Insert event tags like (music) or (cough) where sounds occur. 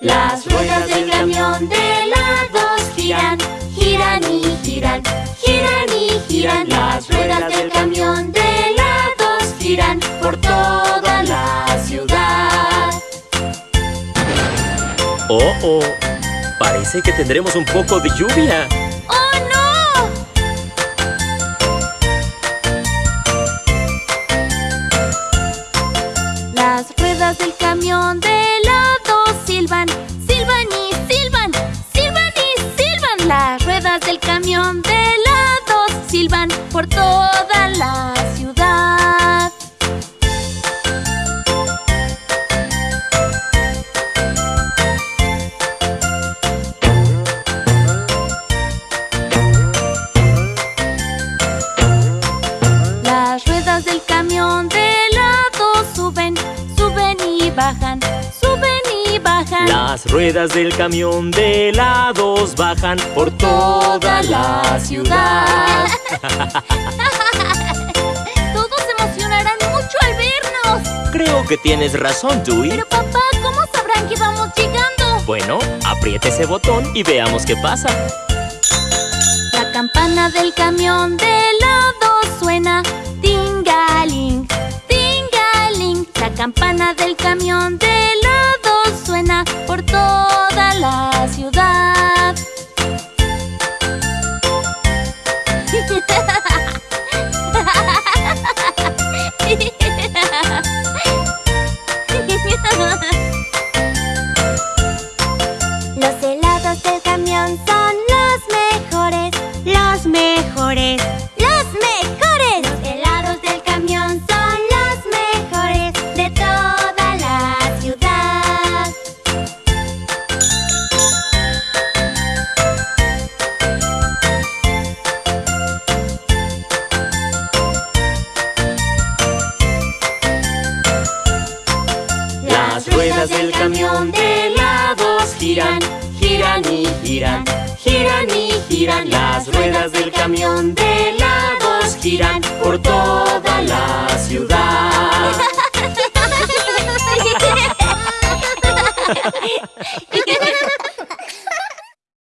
Las ruedas del camión de helados giran, giran y giran, giran y giran. Las ruedas del camión de helados giran por toda la ciudad. Oh, oh, parece que tendremos un poco de lluvia. Ruedas del camión de helados silban por toda la ciudad. Las ruedas del camión Las ruedas del camión de helados bajan por toda la ciudad. (laughs) Todos se emocionarán mucho al vernos. Creo que tienes razón, Dewey. Pero papá, ¿cómo sabrán que vamos llegando? Bueno, apriete ese botón y veamos qué pasa. La campana del camión de helado suena Tingaling, tingaling La campana del camión de helado suena por toda la ciudad Los helados del camión son los mejores, los mejores. Las ruedas del camión de helados giran, giran y giran, giran y giran. Las ruedas del camión de helados giran por toda la ciudad. (laughs)